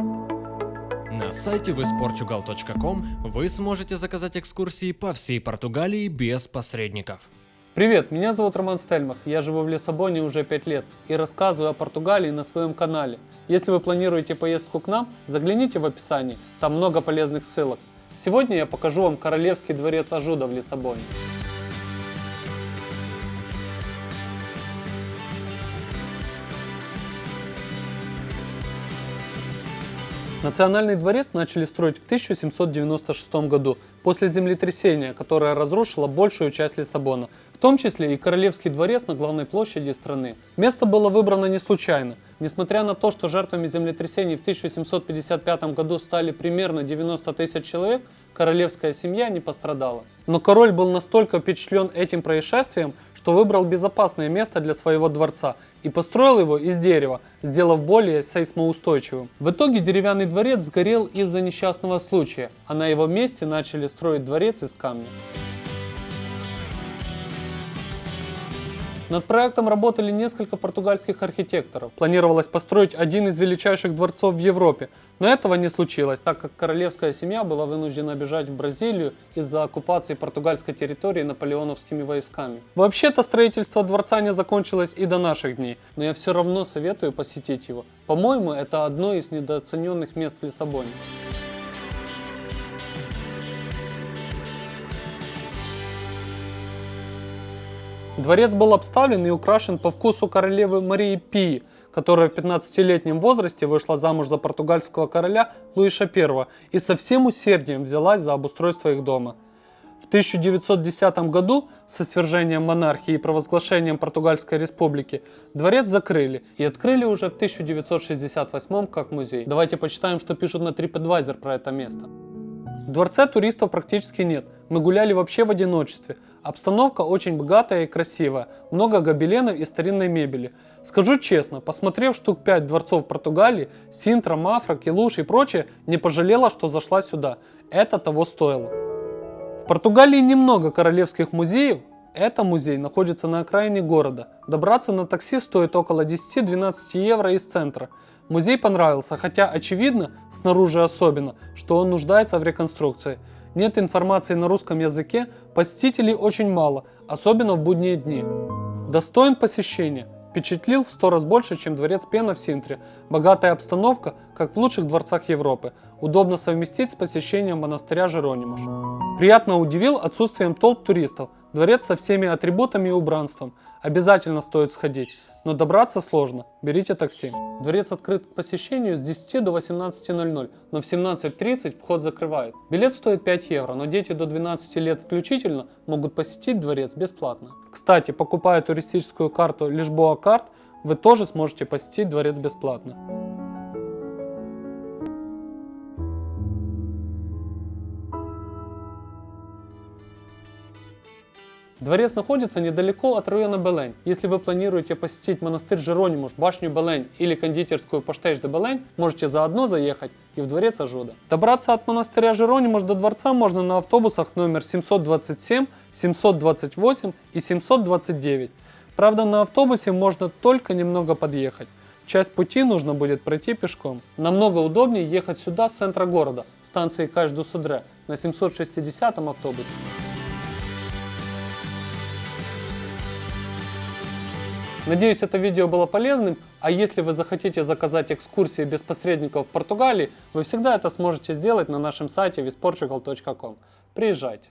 На сайте visportugal.com вы сможете заказать экскурсии по всей Португалии без посредников. Привет, меня зовут Роман Стельмах, я живу в Лиссабоне уже 5 лет и рассказываю о Португалии на своем канале. Если вы планируете поездку к нам, загляните в описании, там много полезных ссылок. Сегодня я покажу вам Королевский дворец Ажуда в Лиссабоне. Национальный дворец начали строить в 1796 году, после землетрясения, которое разрушило большую часть Лиссабона, в том числе и Королевский дворец на главной площади страны. Место было выбрано не случайно. Несмотря на то, что жертвами землетрясений в 1755 году стали примерно 90 тысяч человек, королевская семья не пострадала. Но король был настолько впечатлен этим происшествием, что выбрал безопасное место для своего дворца и построил его из дерева, сделав более сейсмоустойчивым. В итоге деревянный дворец сгорел из-за несчастного случая, а на его месте начали строить дворец из камня. Над проектом работали несколько португальских архитекторов. Планировалось построить один из величайших дворцов в Европе, но этого не случилось, так как королевская семья была вынуждена бежать в Бразилию из-за оккупации португальской территории наполеоновскими войсками. Вообще-то строительство дворца не закончилось и до наших дней, но я все равно советую посетить его. По-моему, это одно из недооцененных мест в Лиссабоне. Дворец был обставлен и украшен по вкусу королевы Марии Пии, которая в 15-летнем возрасте вышла замуж за португальского короля Луиша I и со всем усердием взялась за обустройство их дома. В 1910 году со свержением монархии и провозглашением Португальской республики дворец закрыли и открыли уже в 1968 как музей. Давайте почитаем, что пишут на TripAdvisor про это место. В дворце туристов практически нет, мы гуляли вообще в одиночестве. Обстановка очень богатая и красивая, много гобеленов и старинной мебели. Скажу честно, посмотрев штук 5 дворцов Португалии, Синтра, Мафра, Келуш и прочее, не пожалела, что зашла сюда. Это того стоило. В Португалии немного королевских музеев, это музей находится на окраине города. Добраться на такси стоит около 10-12 евро из центра. Музей понравился, хотя очевидно, снаружи особенно, что он нуждается в реконструкции. Нет информации на русском языке, посетителей очень мало, особенно в будние дни. Достоин посещения. Впечатлил в сто раз больше, чем дворец Пена в Синтре. Богатая обстановка, как в лучших дворцах Европы. Удобно совместить с посещением монастыря Жеронимуш. Приятно удивил отсутствием толп туристов. Дворец со всеми атрибутами и убранством. Обязательно стоит сходить но добраться сложно, берите такси. Дворец открыт к посещению с 10 до 18.00, но в 17.30 вход закрывают. Билет стоит 5 евро, но дети до 12 лет включительно могут посетить дворец бесплатно. Кстати, покупая туристическую карту Лишбоа карт, вы тоже сможете посетить дворец бесплатно. Дворец находится недалеко от района Белень. Если вы планируете посетить монастырь Жеронимуш, башню Белень или кондитерскую Поштейш де Белень, можете заодно заехать и в дворец Ажуда. Добраться от монастыря Жеронимуш до дворца можно на автобусах номер 727, 728 и 729. Правда, на автобусе можно только немного подъехать. Часть пути нужно будет пройти пешком. Намного удобнее ехать сюда с центра города, станции Каш-ду-Судре, на 760 автобусе. Надеюсь, это видео было полезным, а если вы захотите заказать экскурсии без посредников в Португалии, вы всегда это сможете сделать на нашем сайте visportugal.com. Приезжайте!